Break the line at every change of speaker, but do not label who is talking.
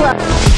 Super.